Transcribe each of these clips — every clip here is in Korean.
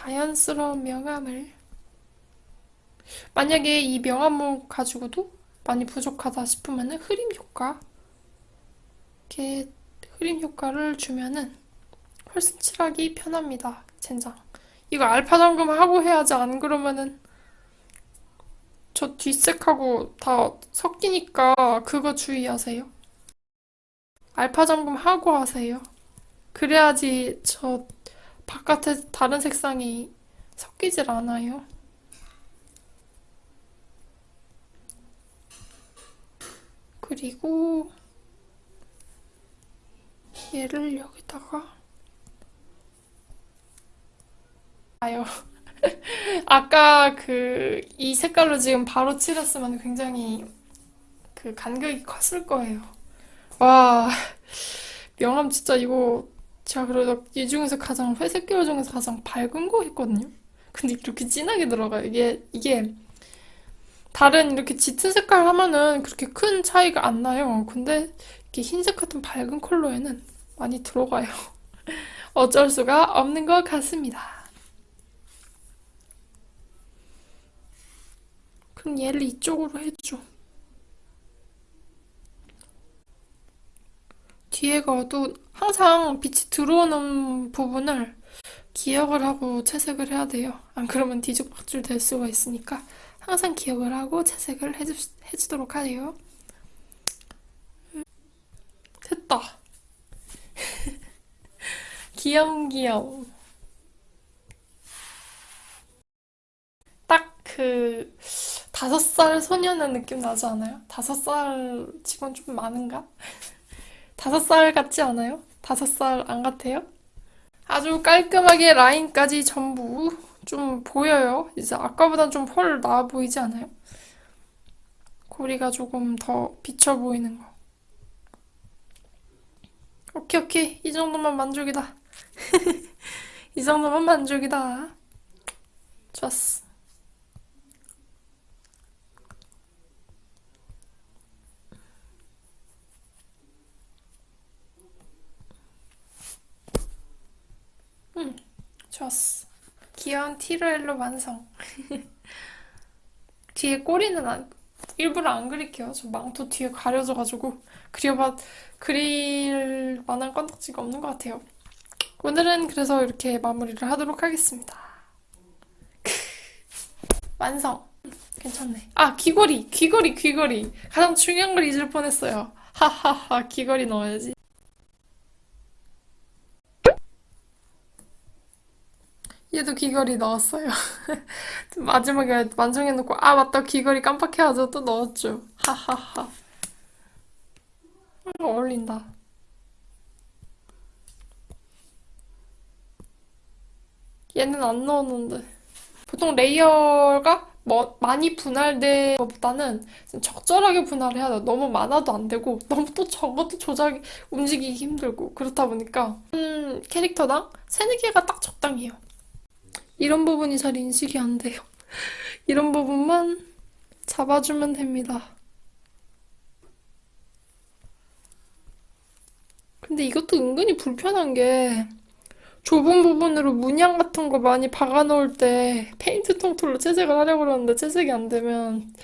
자연스러운 명암을 만약에 이 명암을 가지고도 많이 부족하다 싶으면은 흐림 효과 이렇게 흐림 효과를 주면은 훨씬 칠하기 편합니다. 젠장. 이거 알파 점검 하고 해야지 안 그러면은 저 뒷색하고 다 섞이니까 그거 주의하세요. 알파 점검 하고 하세요. 그래야지 저 바깥에 다른 색상이 섞이질 않아요. 그리고 얘를 여기다가 아요. 아까 그 이 색깔로 지금 바로 칠했으면 굉장히 그 간격이 컸을 거예요. 와, 명암 진짜 이거 제가 그래도 이 중에서 가장 회색 계열 중에서 가장 밝은 거 했거든요. 근데 이렇게 진하게 들어가요. 이게 이게 다른 이렇게 짙은 색깔 하면은 그렇게 큰 차이가 안 나요. 근데 이렇게 흰색 같은 밝은 컬러에는 많이 들어가요. 어쩔 수가 없는 것 같습니다. 그럼 얘를 이쪽으로 해줘. 뒤에가 어두 항상 빛이 들어오는 부분을 기억을 하고 채색을 해야 돼요. 안 그러면 뒤죽박죽 될 수가 있으니까 항상 기억을 하고 채색을 해주, 해주도록 하세요. 됐다. 귀염귀염. 딱 그 다섯 살 소녀는 느낌 나지 않아요? 다섯 살 치곤 좀 많은가? 다섯 살 같지 않아요? 다섯 살 안 같아요? 아주 깔끔하게 라인까지 전부 좀 보여요. 이제 아까보단 좀 펄 나아 보이지 않아요? 고리가 조금 더 비쳐 보이는 거. 오케이, 오케이. 이 정도면 만족이다. 이 정도면 만족이다. 좋았어. 좋았어. 귀여운 티르엘로 완성. 뒤에 꼬리는 안, 일부러 안 그릴게요. 저 망토 뒤에 가려져가지고 그려봐 그릴 만한 건덕지가 없는 것 같아요. 오늘은 그래서 이렇게 마무리를 하도록 하겠습니다. 완성. 괜찮네. 아, 귀걸이, 귀걸이, 귀걸이. 가장 중요한 걸 잊을 뻔했어요. 하하하, 귀걸이 넣어야지. 얘도 귀걸이 넣었어요. 마지막에 완성해놓고, 아, 맞다, 귀걸이 깜빡해가지고 또 넣었죠. 하하하. 어울린다. 얘는 안 넣었는데. 보통 레이어가 뭐 많이 분할된 것보다는 적절하게 분할해야 돼요. 너무 많아도 안 되고 너무 또 적어도 조작 움직이기 힘들고 그렇다 보니까 음, 캐릭터당 세네 개가 딱 적당해요. 이런 부분이 잘 인식이 안 돼요. 이런 부분만 잡아주면 됩니다. 근데 이것도 은근히 불편한 게 좁은 부분으로 문양 같은 거 많이 박아 놓을 때 페인트 통틀로 채색을 하려고 그러는데 채색이 안 되면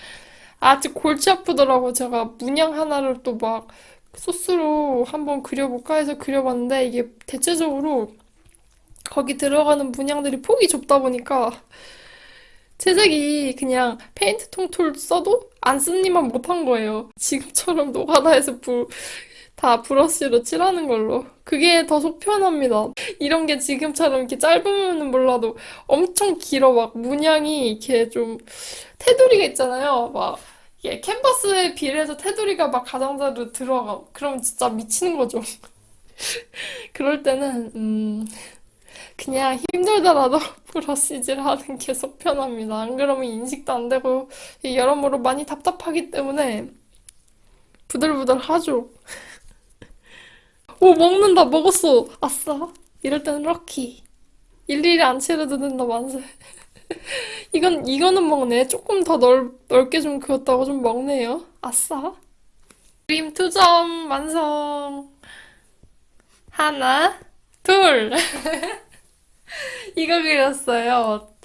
아직 골치 아프더라고. 제가 문양 하나를 또 막 소스로 한번 그려볼까 해서 그려봤는데 이게 대체적으로 거기 들어가는 문양들이 폭이 좁다 보니까 채색이 그냥 페인트 통툴 써도 안 쓰니만 못한 거예요. 지금처럼 노가다에서 불, 다 브러쉬로 칠하는 걸로. 그게 더 속 편합니다. 이런 게 지금처럼 이렇게 짧으면 몰라도 엄청 길어. 막 문양이 이렇게 좀 테두리가 있잖아요. 막 이게 캔버스에 비례해서 테두리가 막 가장자리로 들어가. 그러면 진짜 미치는 거죠. 그럴 때는 음 그냥 힘들더라도 브러쉬질 하는 게 속 편합니다. 안 그러면 인식도 안 되고 여러모로 많이 답답하기 때문에 부들부들 하죠. 오, 먹는다. 먹었어. 아싸. 이럴 때는 럭키. 일일이 안 치러도 된다, 만세. 이건, 이거는 먹네. 조금 더 넓, 넓게 좀 그었다고 좀 먹네요. 아싸. 그림 투점 완성. 하나, 둘. 이거 그렸어요.